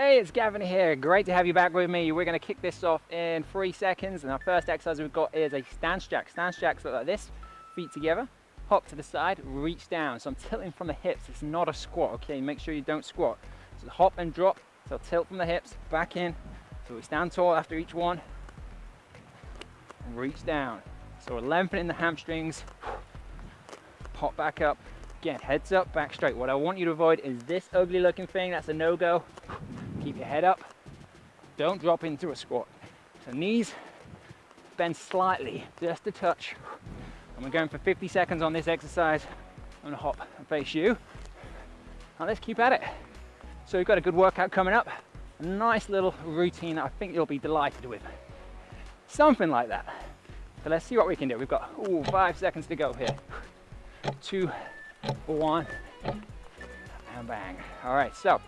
Hey, it's Gavin here. Great to have you back with me. We're going to kick this off in three seconds. And our first exercise we've got is a stance jack. Stance jacks look like this, feet together, hop to the side, reach down. So I'm tilting from the hips. It's not a squat, okay? Make sure you don't squat. So hop and drop. So tilt from the hips, back in. So we stand tall after each one. Reach down. So we're lengthening the hamstrings. Pop back up. Again, heads up, back straight. What I want you to avoid is this ugly looking thing. That's a no-go. Keep your head up. Don't drop into a squat. So knees bend slightly, just a touch. And we're going for 50 seconds on this exercise. I'm gonna hop and face you. Now let's keep at it. So we've got a good workout coming up. A nice little routine that I think you'll be delighted with. Something like that. So let's see what we can do. We've got ooh, five seconds to go here. Two, one, and bang. All right, so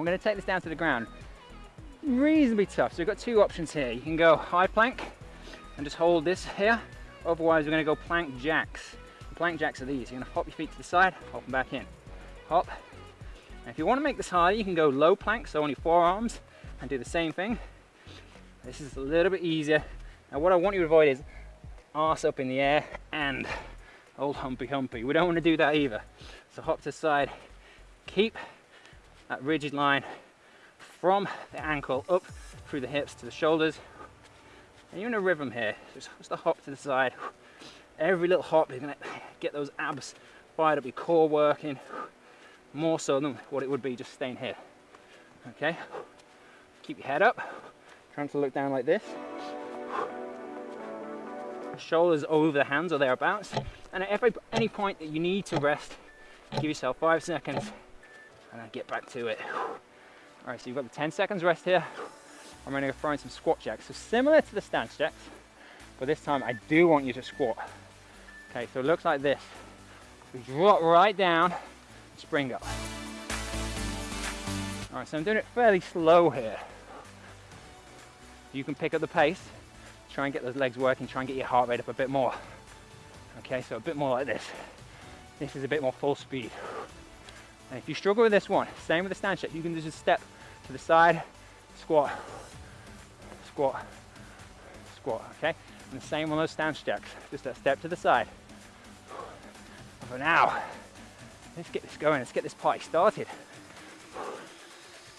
I'm gonna take this down to the ground. Reasonably tough, so we've got two options here. You can go high plank and just hold this here. Otherwise, we're gonna go plank jacks. The plank jacks are these. You're gonna hop your feet to the side, hop them back in. Hop. And if you wanna make this harder, you can go low plank, so on your forearms, and do the same thing. This is a little bit easier. Now what I want you to avoid is arse up in the air and old humpy humpy. We don't want to do that either. So hop to the side, keep that rigid line from the ankle up through the hips to the shoulders. And you're in a rhythm here. Just, just a hop to the side. Every little hop is gonna get those abs fired up, your core working, more so than what it would be just staying here. Okay? Keep your head up, trying to look down like this. Shoulders over the hands or thereabouts. And at every, any point that you need to rest, give yourself five seconds and then get back to it. All right, so you've got the 10 seconds rest here. I'm gonna throw in some squat jacks. So similar to the stance jacks, but this time I do want you to squat. Okay, so it looks like this. We drop right down, spring up. All right, so I'm doing it fairly slow here. You can pick up the pace, try and get those legs working, try and get your heart rate up a bit more. Okay, so a bit more like this. This is a bit more full speed. And if you struggle with this one, same with the stance jack, you can just step to the side, squat, squat, squat, okay? And the same on those stance jacks, just a step to the side. For now, let's get this going, let's get this party started.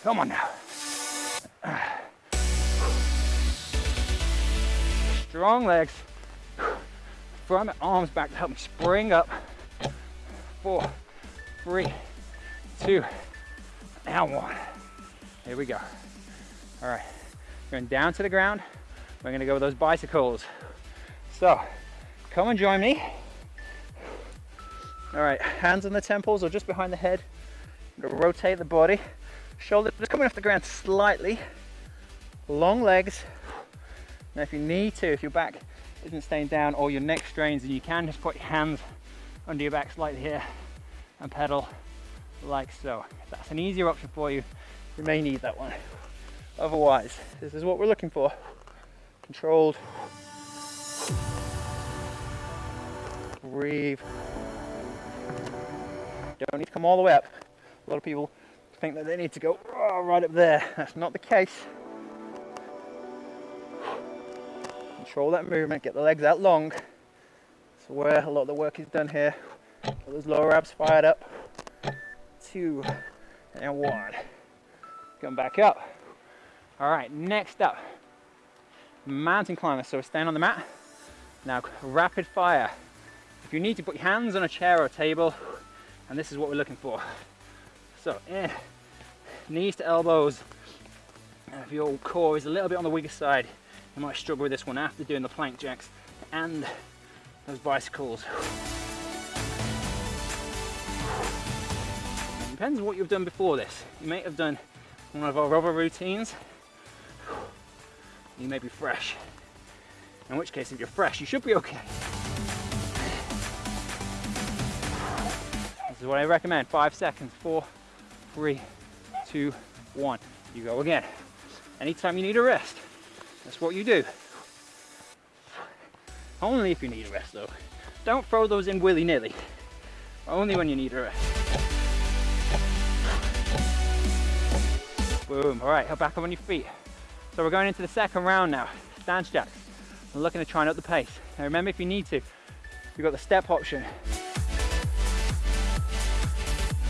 Come on now. Strong legs. My arms back to help me spring up. Four, three, two, now one. Here we go. All right, going down to the ground. We're gonna go with those bicycles. So, come and join me. All right, hands on the temples or just behind the head. rotate the body. Shoulders coming off the ground slightly. Long legs. Now if you need to, if your back isn't staying down or your neck strains, then you can just put your hands under your back slightly here and pedal like so. If that's an easier option for you, you may need that one. Otherwise, this is what we're looking for. Controlled. Breathe. Don't need to come all the way up. A lot of people think that they need to go oh, right up there. That's not the case. Control that movement, get the legs out long. That's where a lot of the work is done here. Get those lower abs fired up. Two and one. Come back up. All right, next up, mountain climber. So stand on the mat. Now, rapid fire. If you need to put your hands on a chair or a table, and this is what we're looking for. So, eh, knees to elbows. If your core is a little bit on the weaker side, you might struggle with this one after doing the plank jacks and those bicycles. Depends on what you've done before this. You may have done one of our other routines. You may be fresh. In which case, if you're fresh, you should be okay. This is what I recommend. Five seconds. Four, three, two, one. You go again. Anytime you need a rest, that's what you do. Only if you need a rest though. Don't throw those in willy-nilly. Only when you need a rest. Boom. All right, back up on your feet. So we're going into the second round now. Stance jacks. We're looking to try and up the pace. Now remember, if you need to, you've got the step option.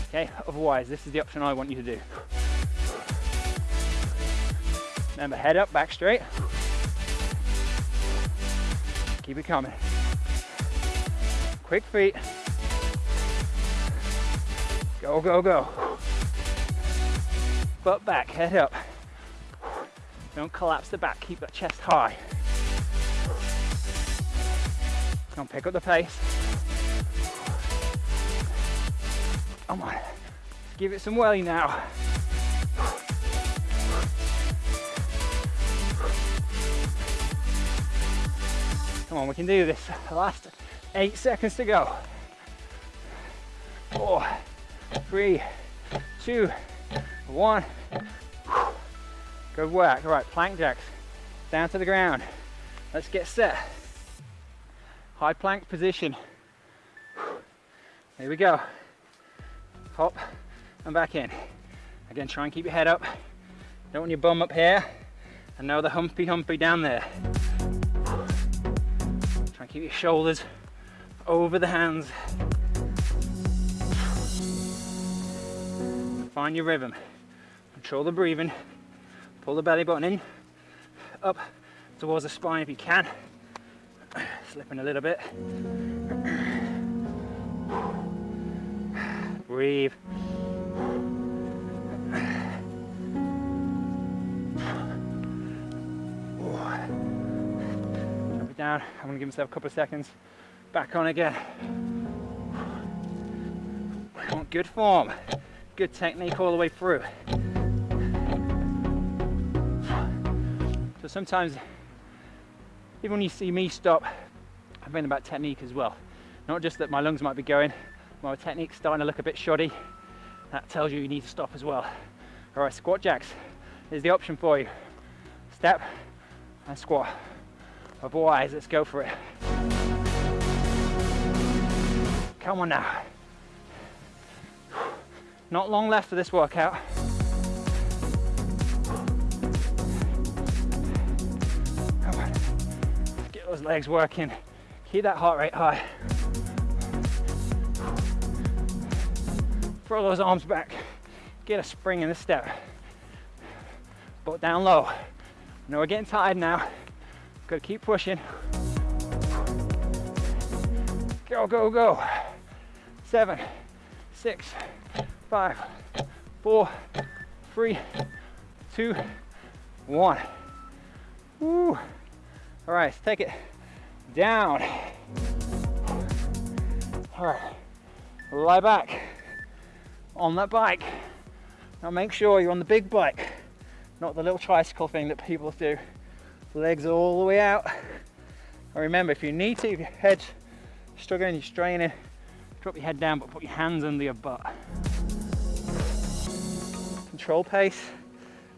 Okay, otherwise, this is the option I want you to do. Remember, head up, back straight. Keep it coming. Quick feet. Go, go, go. Butt back, head up. Don't collapse the back, keep that chest high. On, pick up the pace. Come on, give it some welly now. Come on, we can do this. Last eight seconds to go. Four, three, two, one. Good work. All right, plank jacks. Down to the ground. Let's get set. High plank position. Here we go. Hop and back in. Again, try and keep your head up. Don't want your bum up here. And know the humpy humpy down there. Try and keep your shoulders over the hands. Find your rhythm. Control the breathing. Pull the belly button in, up towards the spine if you can. Slipping a little bit. Breathe. Down. I'm gonna give myself a couple of seconds. Back on again. Good form. Good technique all the way through. So sometimes, even when you see me stop, I'm thinking about technique as well. Not just that my lungs might be going, my technique's starting to look a bit shoddy. That tells you you need to stop as well. All right, squat jacks is the option for you. Step and squat. Otherwise, let's go for it. Come on now. Not long left for this workout. Those legs working. Keep that heart rate high. Throw those arms back. Get a spring in the step. Butt down low. I know we're getting tired now. Gotta keep pushing. Go, go, go. Seven, six, five, four, three, two, one. Woo. All right, take it down. All right, lie back on that bike. Now make sure you're on the big bike, not the little tricycle thing that people do. Legs all the way out. And remember, if you need to, if your head's struggling, you're straining, drop your head down, but put your hands under your butt. Control pace.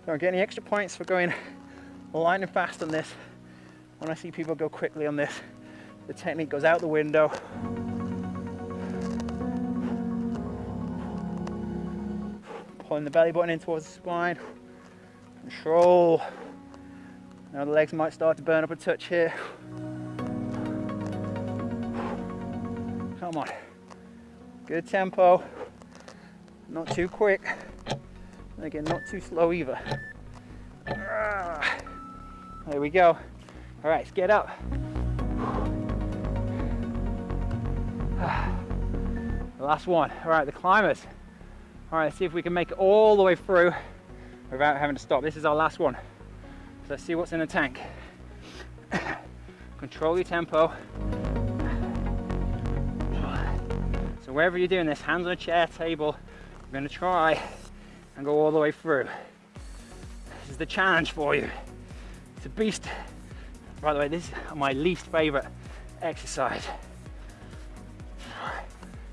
Don't get any extra points for going lightning fast on this. When I see people go quickly on this, the technique goes out the window. Pulling the belly button in towards the spine. Control. Now the legs might start to burn up a touch here. Come on. Good tempo. Not too quick. again, not too slow either. Ah. There we go. All right, let's get up. The last one. All right, the climbers. All right, let's see if we can make it all the way through without having to stop. This is our last one. So let's see what's in the tank. Control your tempo. So wherever you're doing this, hands on a chair, table, we're gonna try and go all the way through. This is the challenge for you. It's a beast by the way, this is my least favorite exercise.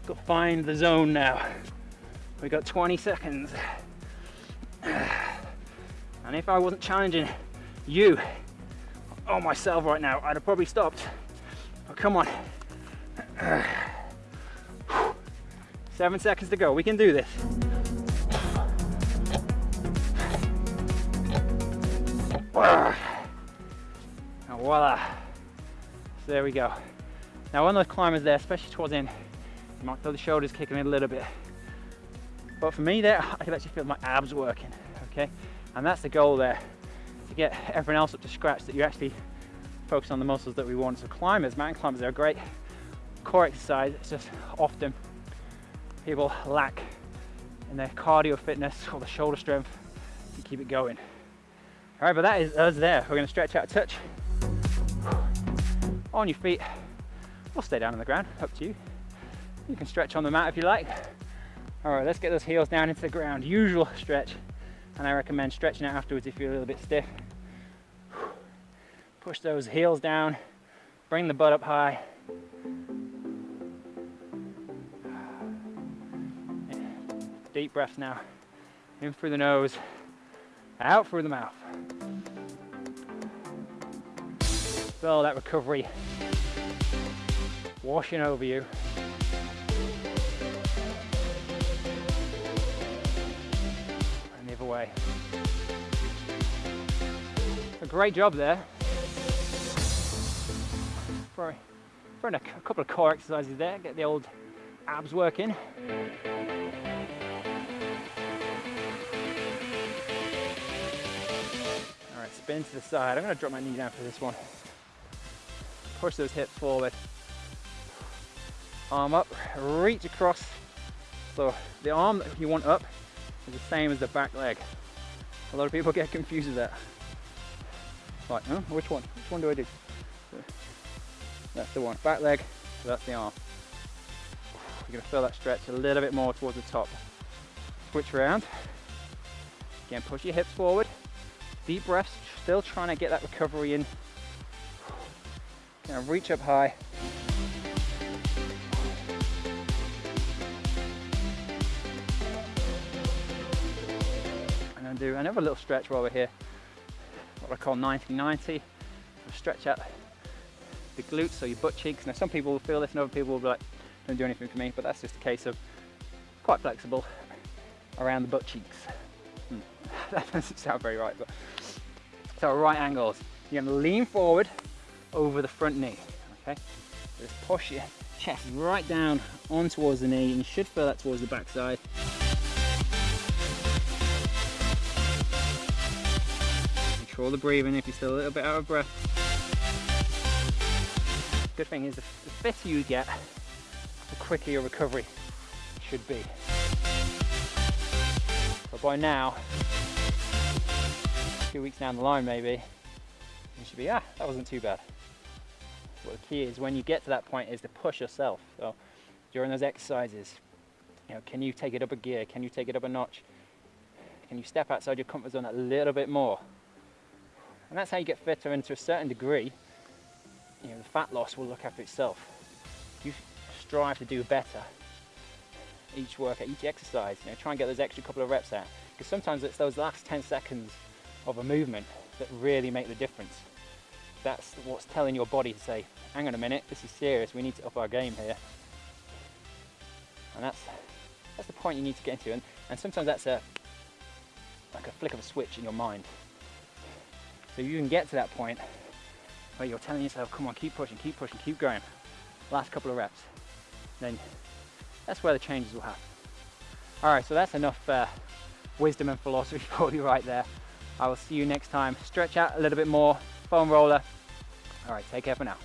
Got to find the zone now. We got 20 seconds. And if I wasn't challenging you or myself right now, I'd have probably stopped. Oh, come on. Seven seconds to go. We can do this. Voila. So there we go. Now on those climbers there, especially towards the end, you might feel the shoulders kicking in a little bit. But for me there, I can actually feel my abs working, okay? And that's the goal there, to get everyone else up to scratch, that you actually focus on the muscles that we want. So climbers, mountain climbers, are a great core exercise. It's just often people lack in their cardio fitness or the shoulder strength to keep it going. All right, but that is us there. We're gonna stretch out a touch. On your feet, or stay down on the ground, up to you. You can stretch on the mat if you like. All right, let's get those heels down into the ground. Usual stretch, and I recommend stretching out afterwards if you're a little bit stiff. Push those heels down, bring the butt up high. Deep breaths now. In through the nose, out through the mouth. Feel that recovery washing over you. And the other way. A great job there. For, for a couple of core exercises there, get the old abs working. Alright, spin to the side. I'm going to drop my knee down for this one. Push those hips forward arm up, reach across. So the arm that you want up is the same as the back leg. A lot of people get confused with that. Like, huh? which one? Which one do I do? That's the one, back leg, so that's the arm. You're gonna feel that stretch a little bit more towards the top. Switch around. Again, push your hips forward. Deep breaths, still trying to get that recovery in. Now reach up high, And then do another little stretch while we're here, what I call 90-90. Stretch out the glutes, so your butt cheeks. Now some people will feel this and other people will be like, don't do anything for me, but that's just a case of quite flexible around the butt cheeks. Hmm. that doesn't sound very right, but so right angles. You're gonna lean forward over the front knee, okay? Just push your chest right down on towards the knee, and you should feel that towards the backside. Control the breathing if you're still a little bit out of breath. Good thing is the fitter you get, the quicker your recovery should be. But by now, a few weeks down the line maybe, you should be, ah, that wasn't too bad. What the key is when you get to that point is to push yourself. So during those exercises, you know, can you take it up a gear? Can you take it up a notch? Can you step outside your comfort zone a little bit more? And that's how you get fitter and to a certain degree, you know, the fat loss will look after itself. You strive to do better each workout, each exercise, you know, try and get those extra couple of reps out. Because sometimes it's those last 10 seconds of a movement that really make the difference. That's what's telling your body to say, hang on a minute, this is serious, we need to up our game here. And that's that's the point you need to get into. And, and sometimes that's a like a flick of a switch in your mind. So you can get to that point where you're telling yourself, come on, keep pushing, keep pushing, keep going. Last couple of reps. Then that's where the changes will happen. All right, so that's enough uh, wisdom and philosophy for you right there. I will see you next time. Stretch out a little bit more, foam roller. All right, take care for now.